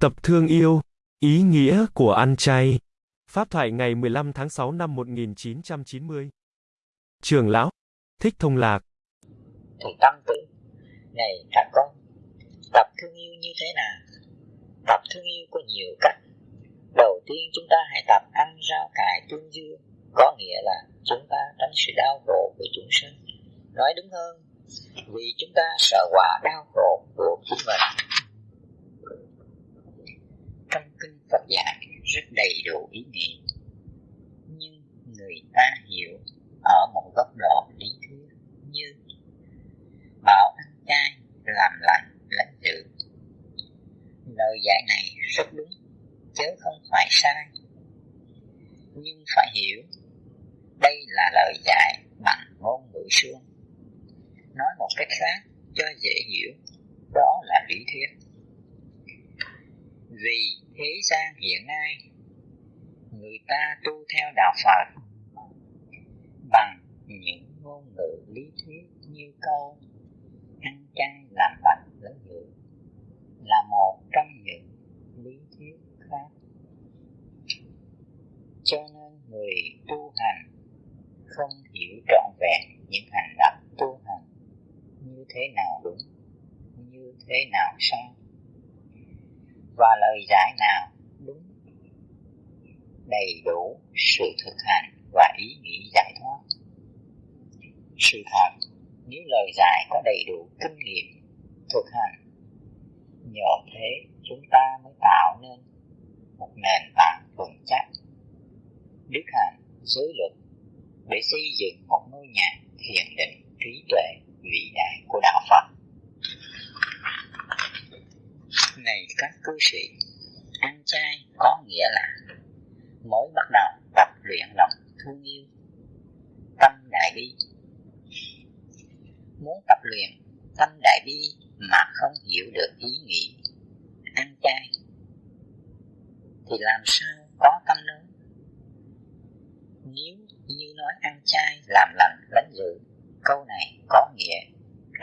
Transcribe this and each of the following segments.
Tập thương yêu, ý nghĩa của ăn chay. Pháp thoại ngày 15 tháng 6 năm 1990. Trường lão, thích thông lạc. Thầy Tâm tử, này các con, tập thương yêu như thế nào? Tập thương yêu có nhiều cách. Đầu tiên chúng ta hãy tập ăn rau cải tương dương, có nghĩa là chúng ta tránh sự đau khổ của chúng sinh. Nói đúng hơn, vì chúng ta sợ quả đau khổ của chính mình trong kinh Phật dạy rất đầy đủ ý nghĩa nhưng người ta hiểu ở một góc độ lý thuyết như bảo ăn chay làm lành lãnh dự lời dạy này rất đúng, chứ không phải sai. Nhưng phải hiểu, đây là lời dạy bằng ngôn ngữ suông nói một cách khác cho dễ hiểu, đó là lý thuyết vì thế gian hiện nay, người ta tu theo đạo Phật bằng những ngôn ngữ lý thuyết như câu ăn chay làm bạch lớn dự là một trong những lý thuyết khác. Cho nên người tu hành không hiểu rõ vẹn những hành động tu hành như thế nào đúng như thế nào sai và lời giải nào đúng đầy đủ sự thực hành và ý nghĩ giải thoát sự thật. Nếu lời giải có đầy đủ kinh nghiệm thực hành. Nhờ thế, chúng ta mới tạo nên một nền tảng vững chắc, đức hạnh, giới luật để xây dựng một ngôi nhà thiền định trí tuệ vĩ đại của đạo Phật. Này các cư sĩ ăn chay có nghĩa là mới bắt đầu tập luyện lòng thương yêu tâm đại bi muốn tập luyện, tâm đại bi mà không hiểu được ý nghĩ ăn chay, thì làm sao có tâm lớn? Nếu như nói ăn chay làm lành lãnh dự câu này có nghĩa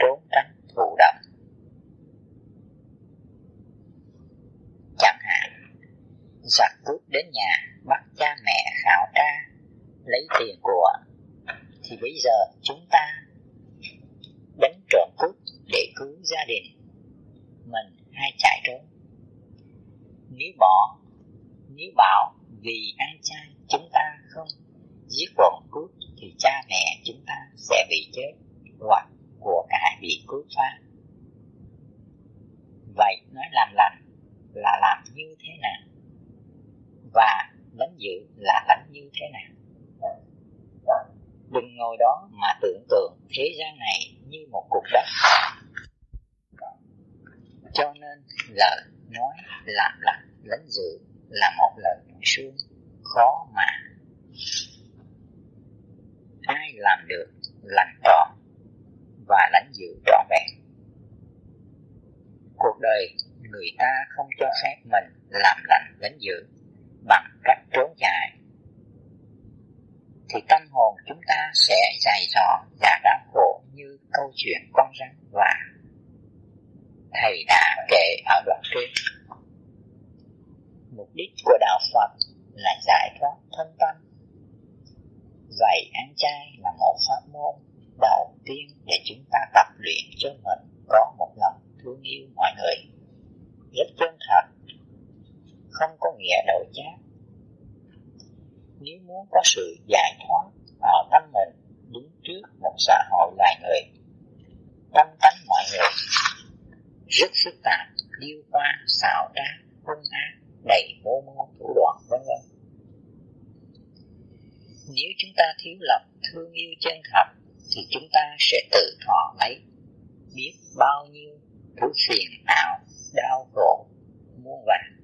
trốn tránh thụ động. Chẳng hạn, giặc cướp đến nhà bắt cha mẹ khảo tra, lấy tiền của, thì bây giờ chúng ta để cứu gia đình mình hay chạy trốn. Nếu bỏ, nếu bảo vì ăn chay chúng ta không giết bọn cướp thì cha mẹ chúng ta sẽ bị chết hoặc của cải bị cướp phá. Vậy nói làm lành là làm như thế nào? Và đánh dự là đánh như thế nào? Đừng ngồi đó mà tưởng tượng thế gian này như một cục đất. Cho nên lời nói làm lành lấn dự là một lời xuống suông, khó mà. Ai làm được lành trọn và lãnh dự trọn vẹn? Cuộc đời người ta không cho phép mình làm lành lãnh dự bằng cách trốn chạy, thì tâm hồn chúng ta sẽ dài dò và câu chuyện con rắn và thầy đã kể ở đoạn trên. Mục đích của đạo phật là giải thoát thân tâm. Vậy ăn chay là một pháp môn đầu tiên để chúng ta tập luyện cho mình có một lòng thương yêu mọi người. Rất chân thật, không có nghĩa đổi chát nếu muốn có sự giải thoát ở tâm mình, đứng trước một xã hội loài người tâm tánh mọi người rất phức tạp điêu hoa xào trá hung ác đầy mô mô, thủ đoạn, vân vân. Nếu chúng ta thiếu lòng thương yêu chân thật, thì chúng ta sẽ tự thọ lấy, biết bao nhiêu thứ phiền não, đau khổ, muôn vàn.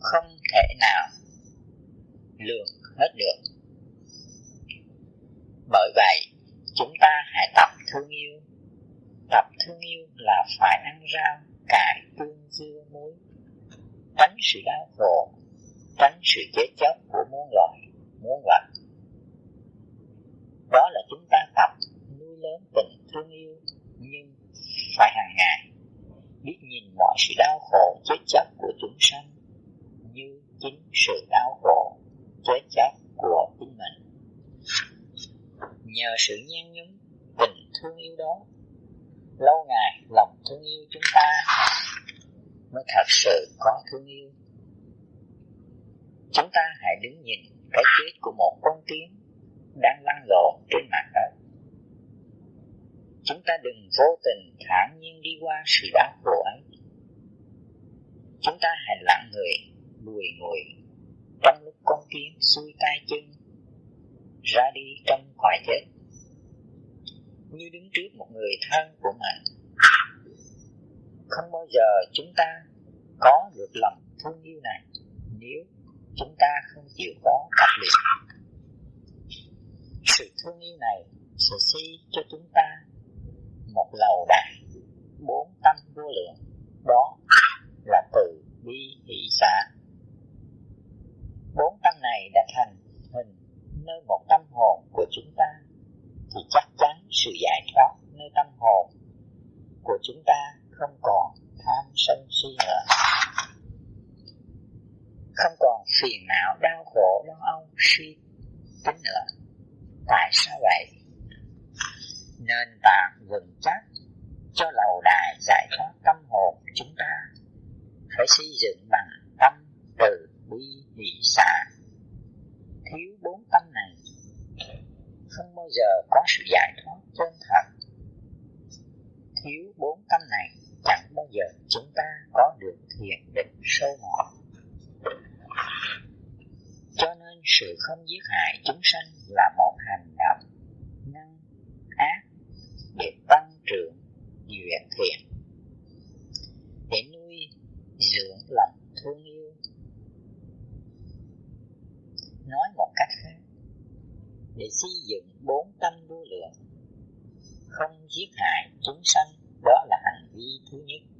Không thể nào lường hết được. Bởi vậy chúng ta hãy tập thương yêu. Tập thương yêu là phải ăn rau, cải, tương dưa muối. Tránh sự đau khổ, tránh sự chết chóc của muôn loài, muôn vật. Đó là chúng ta tập nuôi lớn tình thương yêu, nhưng phải hàng ngày biết nhìn mọi sự đau khổ chết chóc của chúng sanh như chính sự đau khổ chết chóc của chính mình. Nhờ sự nhan nhúm thương yêu đó. Lâu ngày lòng thương yêu chúng ta mới thật sự có thương yêu. Chúng ta hãy đứng nhìn cái chết của một con kiến đang lăn lộn trên mặt đất. Chúng ta đừng vô tình thản nhiên đi qua sự đau khổ ấy. Chúng ta hãy lặng người lùi ngồi trong lúc con kiến xuôi tay chân ra đi trong khỏi chết như đứng trước một người thân của mình. Không bao giờ chúng ta có được lòng thương yêu này nếu chúng ta không chịu có tập luyện sự thương yêu này sẽ xây cho chúng ta một lầu đài bốn tâm vô lượng đó là từ bi hỷ xả bốn tâm này đã thành hình nơi một tâm hồn của chúng ta thì chắc chắn sự giải thoát nơi tâm hồn của chúng ta không còn tham sân si nữa. Không còn phiền não, đau khổ, lo âu, suy tính nữa. Tại sao vậy? Nền tảng vững chắc cho lầu đài giải thoát tâm hồn chúng ta. Phải xây dựng bằng tâm từ bi hỷ xả. Thiếu bốn tâm này, không bao giờ có sự giải thoát chân thật thiếu bốn tâm này, chẳng bao giờ chúng ta có được thiền định sâu mọt. Cho nên sự không giết hại chúng sanh là một hành động năng ác để tăng trưởng duyên thiện để nuôi dưỡng lòng thương yêu nói một cách khác để xây dựng bốn tâm vô lượng không giết hại chúng sanh đó là hành vi thứ nhất.